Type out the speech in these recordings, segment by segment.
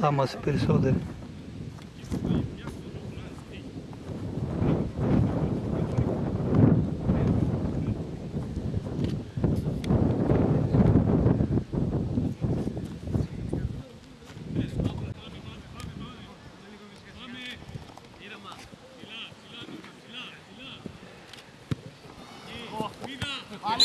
θα είμαστε περισσότεροι. Πάλι,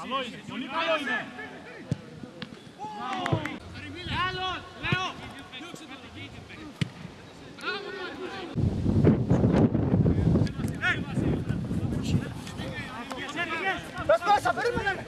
Καλό είναι, πολύ καλό είναι. Πες μέσα, περίμενε.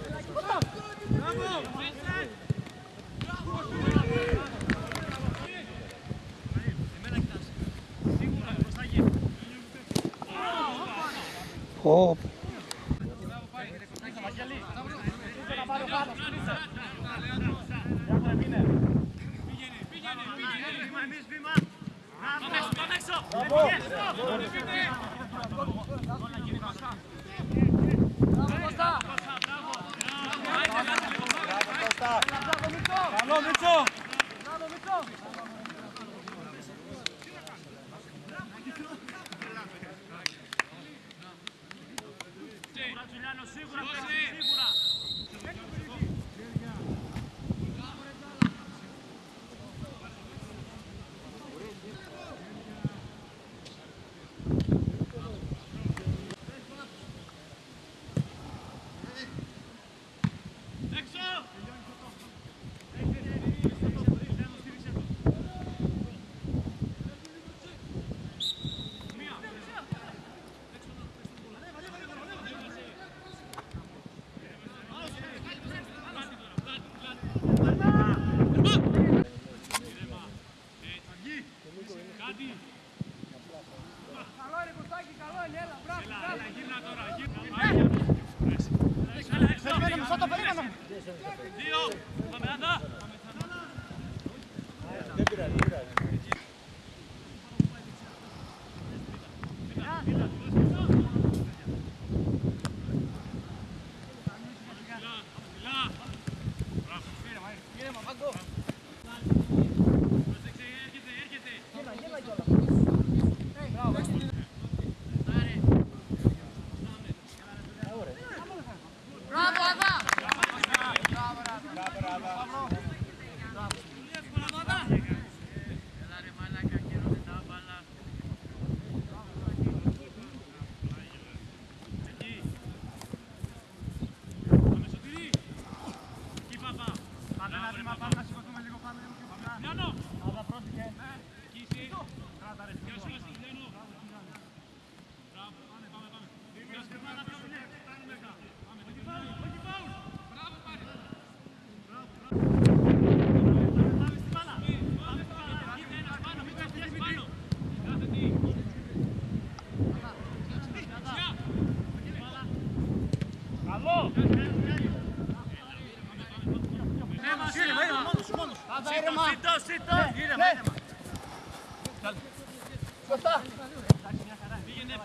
Ω, Καλό Deal. Sit Yine aynı maç. Gel. Kosta. Bir yine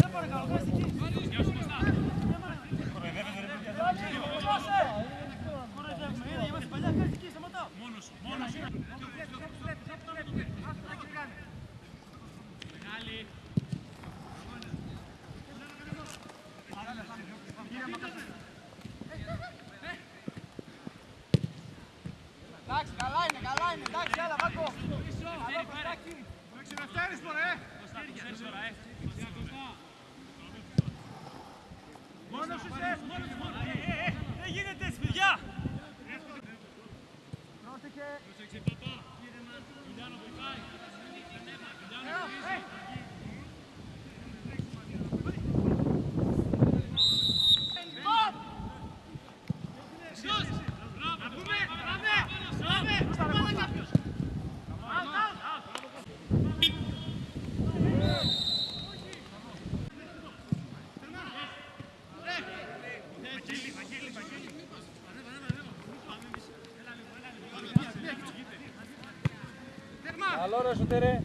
Sempre, cara, Słyszysz się? Καλό ρε Σωτήρη.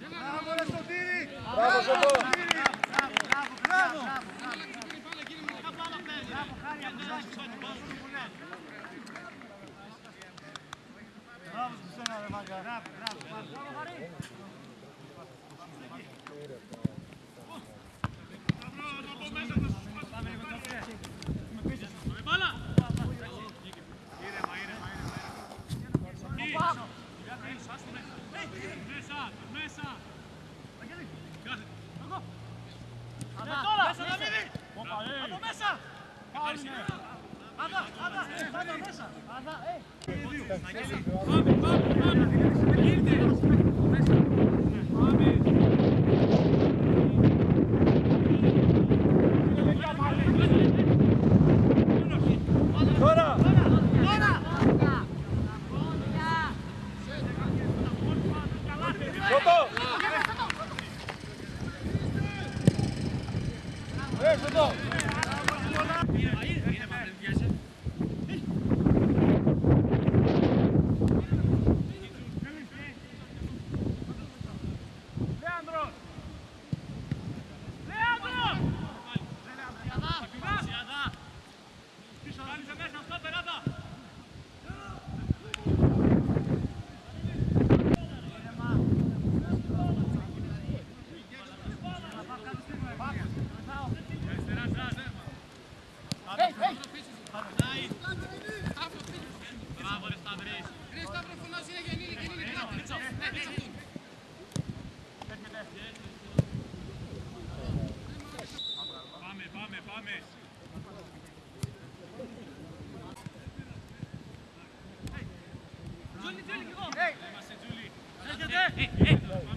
Μπράβο ρε Σωτήρη. Μπράβο Σωτήρη. Μπράβο. Μπράβο. Μπράβο. Πάμε, πάμε, πάμε. Ήρθε. Hey, hey, hey.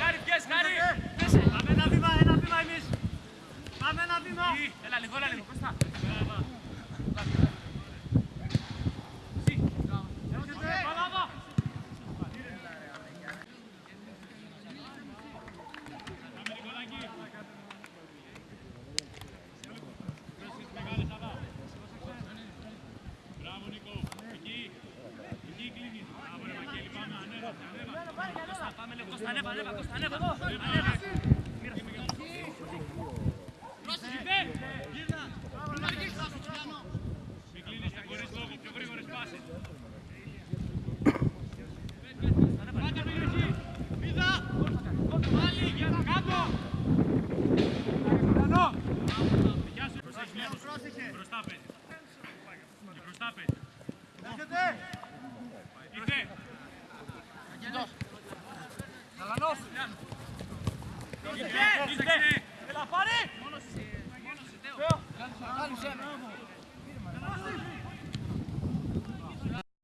Χάρη, πιες, χάρη! Πάμε ένα βήμα, ένα βήμα εμείς! Πάμε ένα βήμα! Έλα λίγο, έλα λίγο, Κώστα! Μπροστά πέντε. Είτε. Αγγελός. Dalla nostra! Dite! Dite! Della pari! Buono si! Buono si! Buono si! Buono si!